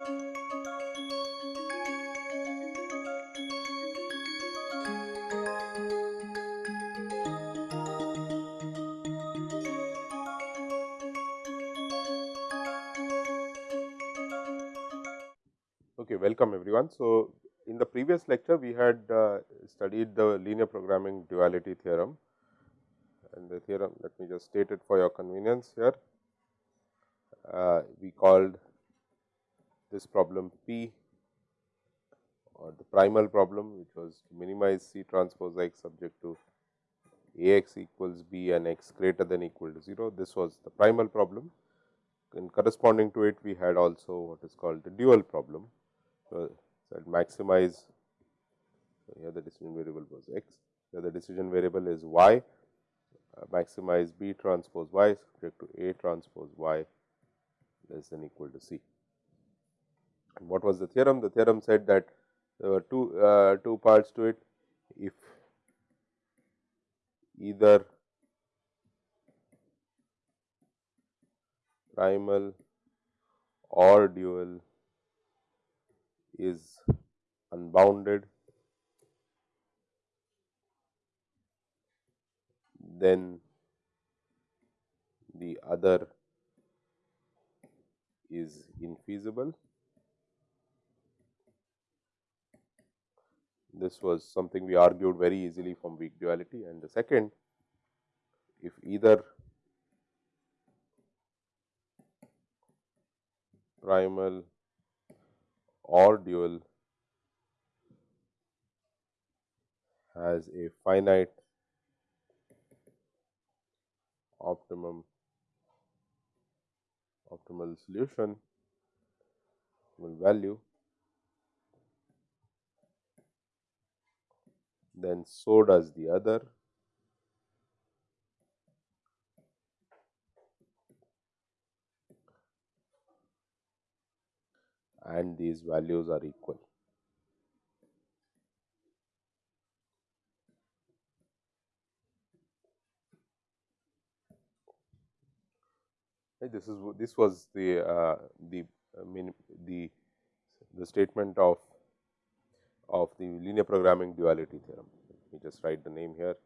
Okay, welcome everyone. So, in the previous lecture we had uh, studied the linear programming duality theorem and the theorem let me just state it for your convenience here. Uh, we called this problem P or the primal problem which was to minimize C transpose x subject to A x equals b and x greater than equal to 0. This was the primal problem. And corresponding to it we had also what is called the dual problem. So, that maximize. So here the decision variable was x, here the decision variable is y, uh, maximize B transpose y subject to A transpose y less than equal to C. What was the theorem? The theorem said that there were two, uh, two parts to it. If either primal or dual is unbounded, then the other is infeasible. This was something we argued very easily from weak duality. And the second if either primal or dual has a finite optimum optimal solution optimal value then so does the other and these values are equal. This is this was the uh, the I mean the the statement of of the linear programming duality theorem. Let me just write the name here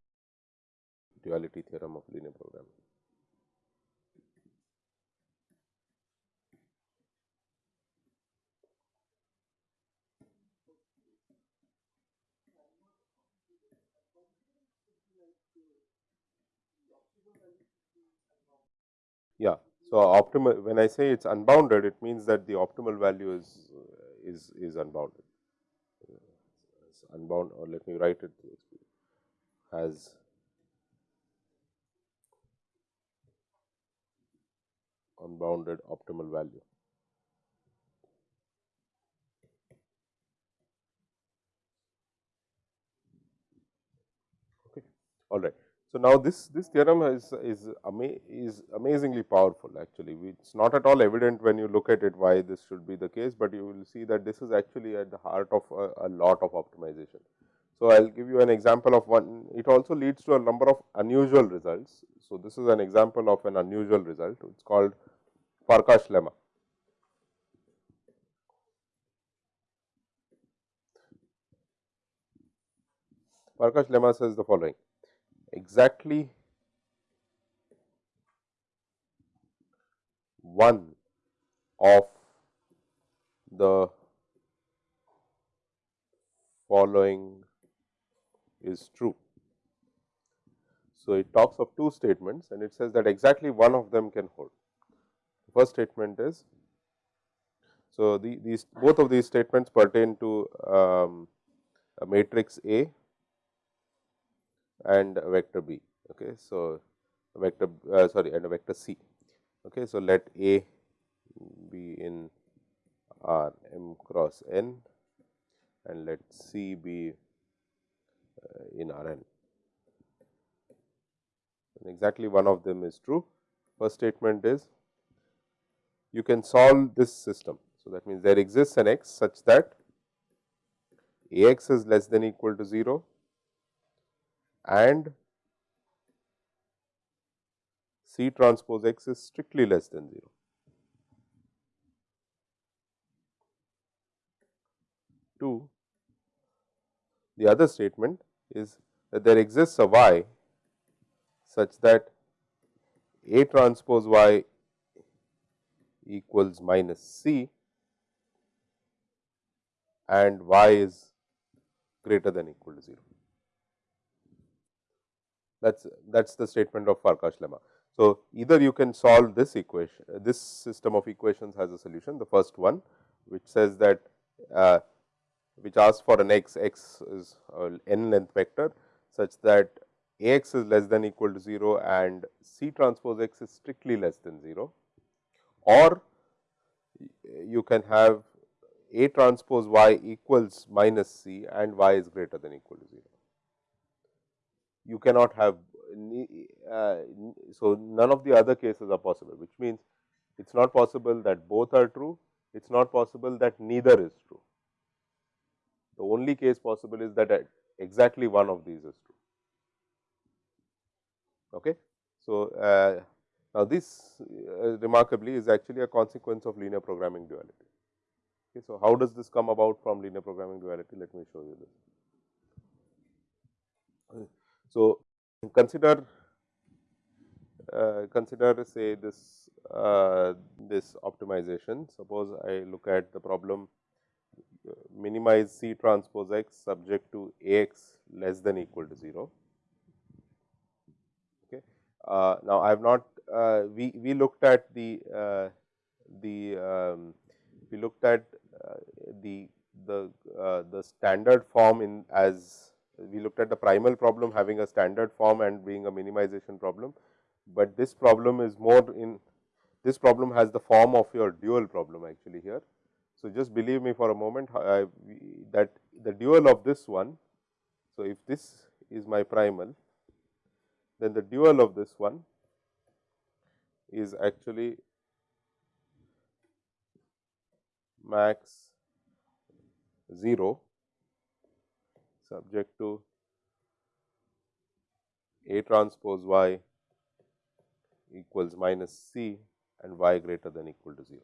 duality theorem of linear programming. Yeah. So, optimal when I say it is unbounded it means that the optimal value is is is unbounded it's unbound or let me write it as unbounded optimal value. Okay. All right. So, now this, this theorem is, is, ama is amazingly powerful actually, it's not at all evident when you look at it why this should be the case, but you will see that this is actually at the heart of a, a lot of optimization. So, I will give you an example of one, it also leads to a number of unusual results. So, this is an example of an unusual result, it is called Farkas lemma. Farkas lemma says the following exactly one of the following is true. So, it talks of two statements and it says that exactly one of them can hold. The first statement is, so the, these both of these statements pertain to um, a matrix A and vector b. Okay. So, vector uh, sorry and vector c. Okay. So, let A be in R m cross n and let C be uh, in R n. And exactly one of them is true. First statement is you can solve this system. So, that means there exists an x such that A x is less than equal to 0 and C transpose x is strictly less than 0. 2. The other statement is that there exists a y such that A transpose y equals minus c and y is greater than equal to 0. That is that is the statement of Farkas lemma. So, either you can solve this equation, this system of equations has a solution. The first one, which says that uh, which asks for an x, x is n length vector such that a x is less than equal to 0 and c transpose x is strictly less than 0 or you can have a transpose y equals minus c and y is greater than equal to 0. You cannot have uh, so none of the other cases are possible, which means it is not possible that both are true, it is not possible that neither is true. The only case possible is that exactly one of these is true. Okay. So, uh, now this uh, remarkably is actually a consequence of linear programming duality. Okay. So, how does this come about from linear programming duality? Let me show you this. So, consider uh, consider say this uh, this optimization. Suppose I look at the problem uh, minimize C transpose x subject to A x less than equal to 0. Okay. Uh, now, I have not uh, we we looked at the uh, the um, we looked at the the the standard form in as we looked at the primal problem having a standard form and being a minimization problem, but this problem is more in this problem has the form of your dual problem actually here. So, just believe me for a moment I, that the dual of this one. So, if this is my primal, then the dual of this one is actually max 0 subject to A transpose y equals minus c and y greater than equal to 0.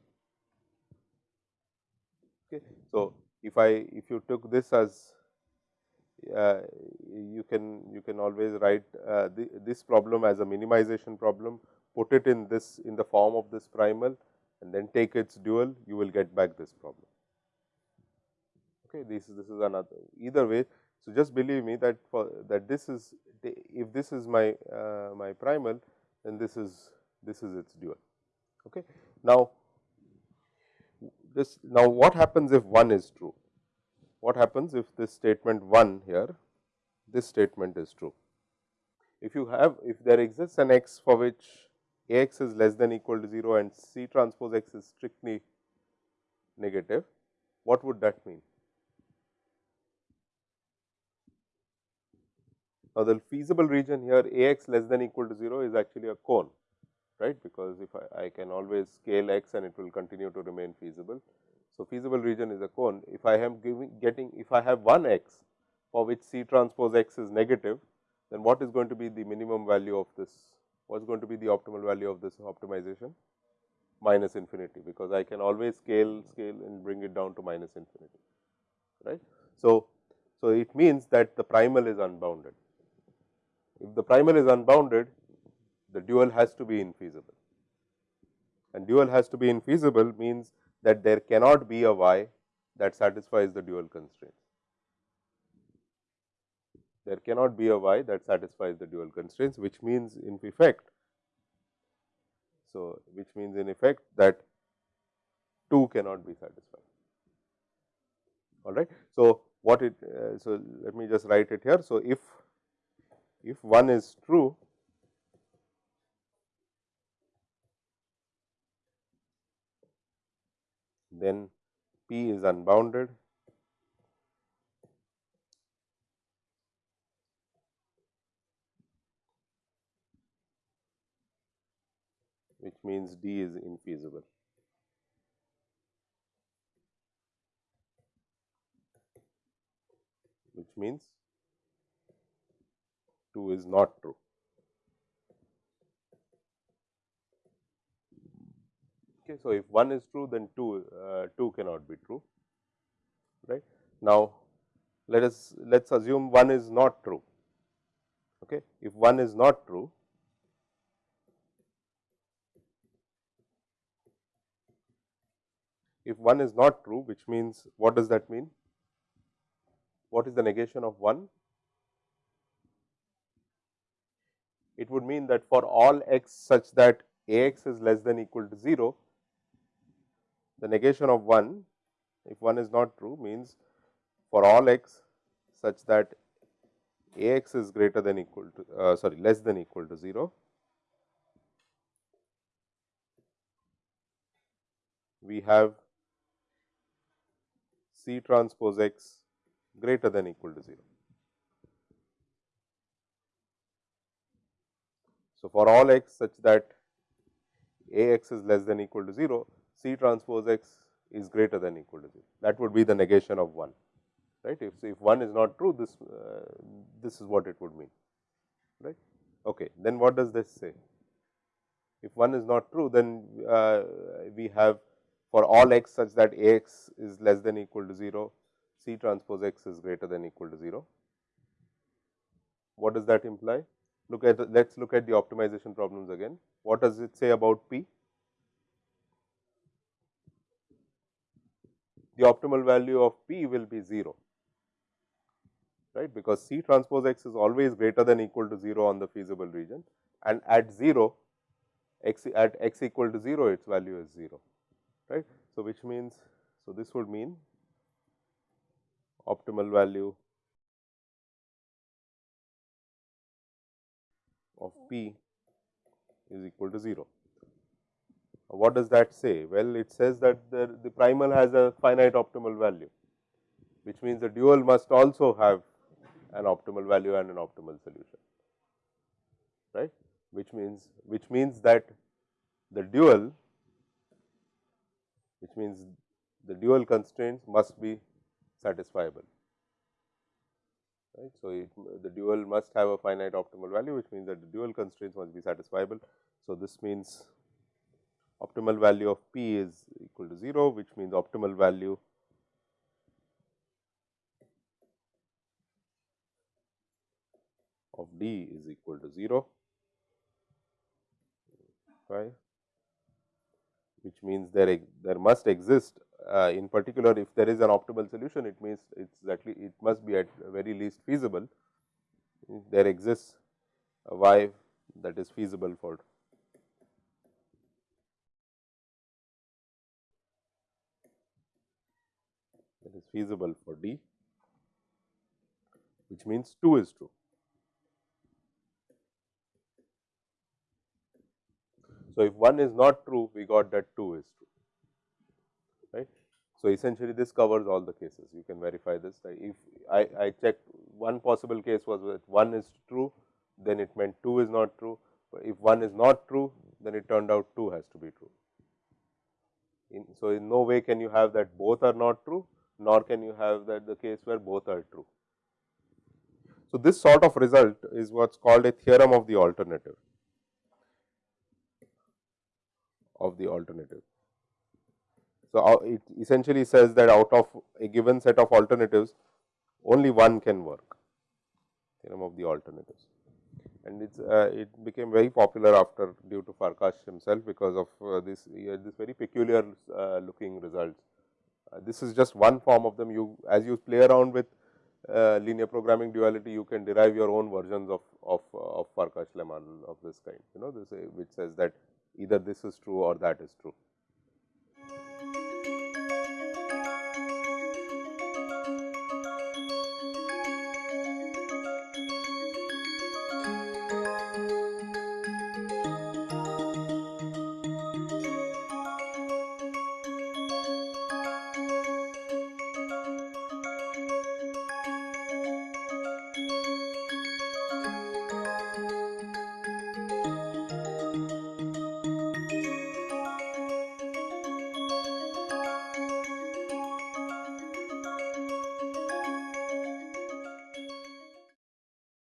Okay. So, if I if you took this as uh, you can you can always write uh, the, this problem as a minimization problem, put it in this in the form of this primal and then take its dual, you will get back this problem. Okay, this this is another either way so, just believe me that for that this is if this is my uh, my primal then this is this is its dual. Okay. Now, this now what happens if 1 is true? What happens if this statement 1 here this statement is true? If you have if there exists an x for which a x is less than equal to 0 and c transpose x is strictly negative, what would that mean? Now, the feasible region here A x less than equal to 0 is actually a cone, right, because if I, I can always scale x and it will continue to remain feasible. So, feasible region is a cone. If I am giving getting, if I have one x for which C transpose x is negative, then what is going to be the minimum value of this? What is going to be the optimal value of this optimization? Minus infinity, because I can always scale, scale and bring it down to minus infinity, right. So, so it means that the primal is unbounded. If the primal is unbounded, the dual has to be infeasible and dual has to be infeasible means that there cannot be a y that satisfies the dual constraints. There cannot be a y that satisfies the dual constraints, which means in effect. So, which means in effect that 2 cannot be satisfied. All right. So, what it uh, so let me just write it here. So, if if 1 is true, then P is unbounded which means D is infeasible. which means 2 is not true. Okay, so, if 1 is true then 2 uh, 2 cannot be true right. Now, let us let us assume one is not true. Okay. If one is not true, if one is not true, which means what does that mean? What is the negation of 1? It would mean that for all x such that a x is less than equal to 0, the negation of 1 if 1 is not true means for all x such that a x is greater than equal to uh, sorry less than equal to 0 we have C transpose x greater than equal to 0. So, for all x such that a x is less than equal to 0, C transpose x is greater than equal to 0. That would be the negation of 1, right. If, if 1 is not true, this, uh, this is what it would mean, right. Okay. Then what does this say? If 1 is not true, then uh, we have for all x such that a x is less than equal to 0, C transpose x is greater than equal to 0. What does that imply? Look at let us look at the optimization problems again. What does it say about P? The optimal value of P will be 0, right, because C transpose x is always greater than equal to 0 on the feasible region and at 0 x at x equal to 0 its value is 0 right. So, which means, so this would mean optimal value of p is equal to 0. What does that say? Well, it says that the, the primal has a finite optimal value, which means the dual must also have an optimal value and an optimal solution, right, which means, which means that the dual which means the dual constraints must be satisfiable. Right. So, it, the dual must have a finite optimal value, which means that the dual constraints must be satisfiable. So, this means optimal value of p is equal to 0, which means optimal value of d is equal to 0, right which means there there must exist uh, in particular if there is an optimal solution it means it's exactly it must be at very least feasible if there exists a y that is feasible for that is feasible for D which means 2 is true. So, if 1 is not true, we got that 2 is true, right. So, essentially this covers all the cases, you can verify this. If I, I checked one possible case was that 1 is true, then it meant 2 is not true. but If 1 is not true, then it turned out 2 has to be true. In, so, in no way can you have that both are not true, nor can you have that the case where both are true. So, this sort of result is what is called a theorem of the alternative. of the alternative. So, uh, it essentially says that out of a given set of alternatives only one can work theorem of the alternatives and it's uh, it became very popular after due to Farkas himself because of uh, this uh, this very peculiar uh, looking results. Uh, this is just one form of them you as you play around with linear programming duality you can derive your own versions of of, of Farkas lemma of this kind you know this which says that either this is true or that is true.